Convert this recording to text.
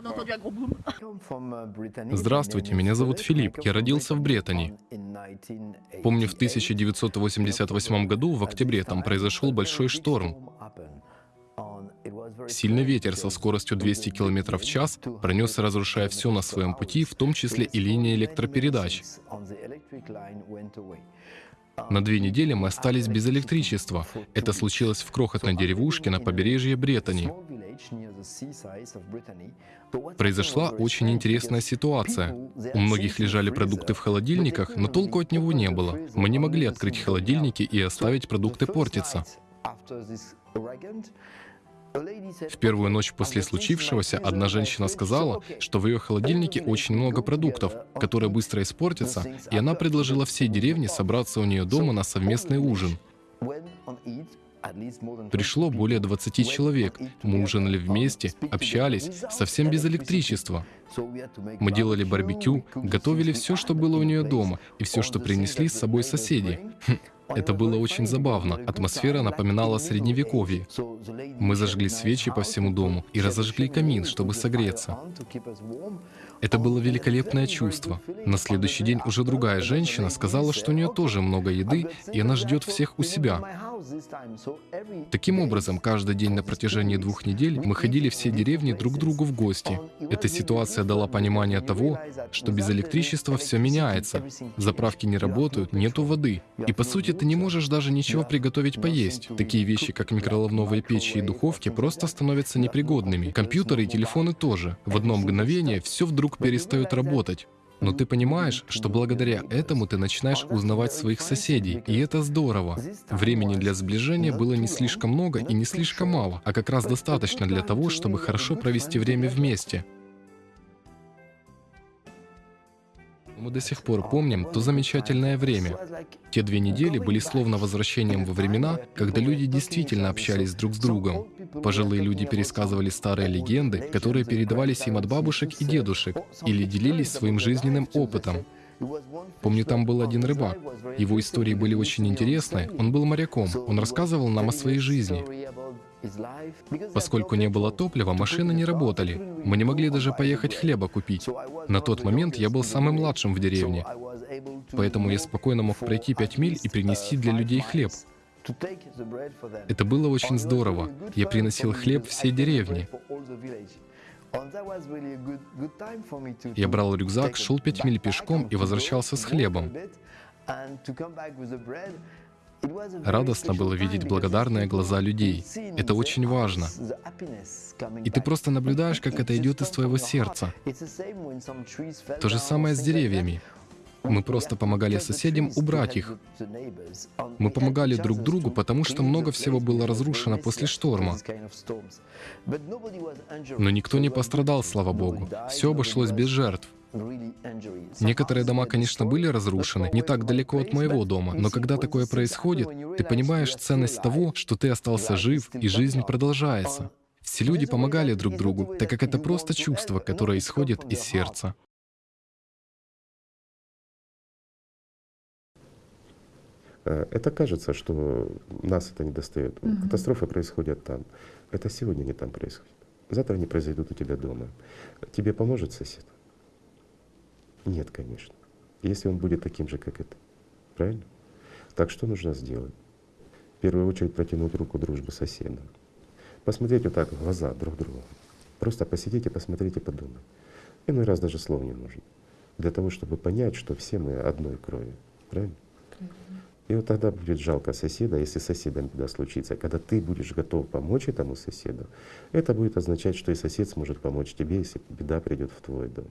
Здравствуйте, меня зовут Филипп. Я родился в Бретани. Помню, в 1988 году, в октябре, там произошел большой шторм. Сильный ветер со скоростью 200 км в час пронесся, разрушая все на своем пути, в том числе и линии электропередач. На две недели мы остались без электричества. Это случилось в крохотной деревушке на побережье Бретани. Произошла очень интересная ситуация. У многих лежали продукты в холодильниках, но толку от него не было. Мы не могли открыть холодильники и оставить продукты портиться. В первую ночь после случившегося одна женщина сказала, что в ее холодильнике очень много продуктов, которые быстро испортятся, и она предложила всей деревне собраться у нее дома на совместный ужин. Пришло более 20 человек. Мы ужинали вместе, общались, совсем без электричества. Мы делали барбекю, готовили все, что было у нее дома, и все, что принесли с собой соседи. Хм, это было очень забавно. Атмосфера напоминала средневековье. Мы зажгли свечи по всему дому и разожгли камин, чтобы согреться. Это было великолепное чувство. На следующий день уже другая женщина сказала, что у нее тоже много еды, и она ждет всех у себя. Таким образом, каждый день на протяжении двух недель мы ходили все деревни друг к другу в гости. Эта ситуация дала понимание того, что без электричества все меняется. Заправки не работают, нету воды. И по сути ты не можешь даже ничего приготовить поесть. Такие вещи, как микроволновые печи и духовки, просто становятся непригодными. Компьютеры и телефоны тоже. В одно мгновение все вдруг перестает работать. Но ты понимаешь, что благодаря этому ты начинаешь узнавать своих соседей, и это здорово. Времени для сближения было не слишком много и не слишком мало, а как раз достаточно для того, чтобы хорошо провести время вместе. Мы до сих пор помним то замечательное время. Те две недели были словно возвращением во времена, когда люди действительно общались друг с другом. Пожилые люди пересказывали старые легенды, которые передавались им от бабушек и дедушек, или делились своим жизненным опытом. Помню, там был один рыбак. Его истории были очень интересные. Он был моряком. Он рассказывал нам о своей жизни. Поскольку не было топлива, машины не работали. Мы не могли даже поехать хлеба купить. На тот момент я был самым младшим в деревне, поэтому я спокойно мог пройти пять миль и принести для людей хлеб. Это было очень здорово. Я приносил хлеб всей деревне. Я брал рюкзак, шел пять миль пешком и возвращался с хлебом. Радостно было видеть благодарные глаза людей. Это очень важно. И ты просто наблюдаешь, как это идет из твоего сердца. То же самое с деревьями. Мы просто помогали соседям убрать их. Мы помогали друг другу, потому что много всего было разрушено после шторма. Но никто не пострадал, слава Богу. Все обошлось без жертв. Некоторые дома, конечно, были разрушены, не так далеко от моего дома, но когда такое происходит, ты понимаешь ценность того, что ты остался жив, и жизнь продолжается. Все люди помогали друг другу, так как это просто чувство, которое исходит из сердца. Э, это кажется, что нас это не достает. Угу. Катастрофы происходят там. Это сегодня не там происходит. Завтра они произойдут у тебя дома. Тебе поможет сосед? Нет, конечно. Если он будет таким же, как это. Правильно? Так что нужно сделать? В первую очередь протянуть руку дружбы соседа. Посмотреть вот так в глаза друг другу. Просто посидите, посмотрите, подумайте. Иной раз даже слов не нужно. Для того, чтобы понять, что все мы одной крови. Правильно? И вот тогда будет жалко соседа, если соседом беда случится. Когда ты будешь готов помочь этому соседу, это будет означать, что и сосед сможет помочь тебе, если беда придет в твой дом.